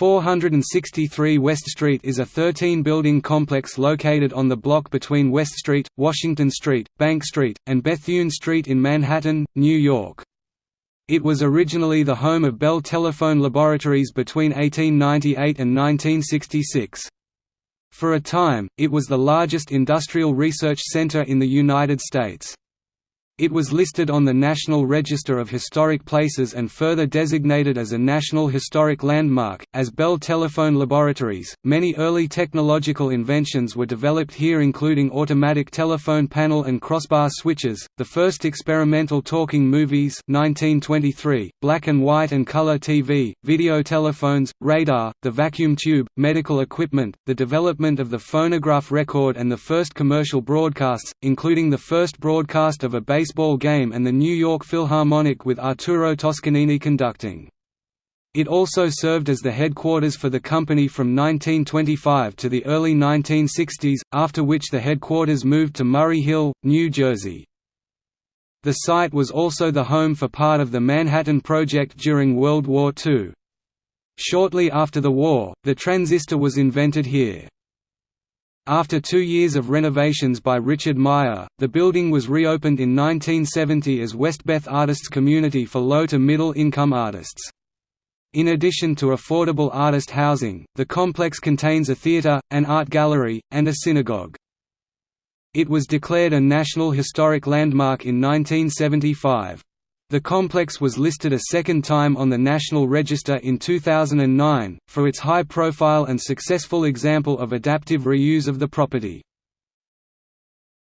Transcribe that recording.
463 West Street is a 13-building complex located on the block between West Street, Washington Street, Bank Street, and Bethune Street in Manhattan, New York. It was originally the home of Bell Telephone Laboratories between 1898 and 1966. For a time, it was the largest industrial research center in the United States. It was listed on the National Register of Historic Places and further designated as a National Historic Landmark. As Bell Telephone Laboratories, many early technological inventions were developed here, including automatic telephone panel and crossbar switches, the first experimental talking movies, 1923, black and white and color TV, video telephones, radar, the vacuum tube, medical equipment, the development of the phonograph record, and the first commercial broadcasts, including the first broadcast of a baseball game and the New York Philharmonic with Arturo Toscanini conducting. It also served as the headquarters for the company from 1925 to the early 1960s, after which the headquarters moved to Murray Hill, New Jersey. The site was also the home for part of the Manhattan Project during World War II. Shortly after the war, the transistor was invented here. After two years of renovations by Richard Meier, the building was reopened in 1970 as Westbeth Artists Community for low to middle income artists. In addition to affordable artist housing, the complex contains a theater, an art gallery, and a synagogue. It was declared a National Historic Landmark in 1975. The complex was listed a second time on the National Register in 2009, for its high profile and successful example of adaptive reuse of the property.